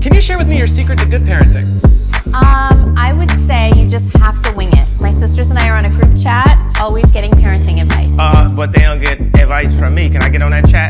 Can you share with me your secret to good parenting? Um, I would say you just have to wing it. My sisters and I are on a group chat, always getting parenting advice. Uh, but they don't get advice from me. Can I get on that chat.